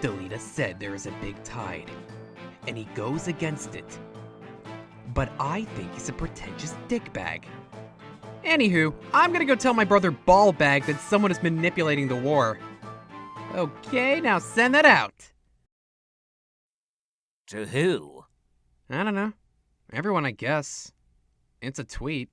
Delita said there is a big tide, and he goes against it. But I think he's a pretentious dickbag. Anywho, I'm gonna go tell my brother Ballbag that someone is manipulating the war. Okay, now send that out. To who? I don't know. Everyone, I guess. It's a tweet.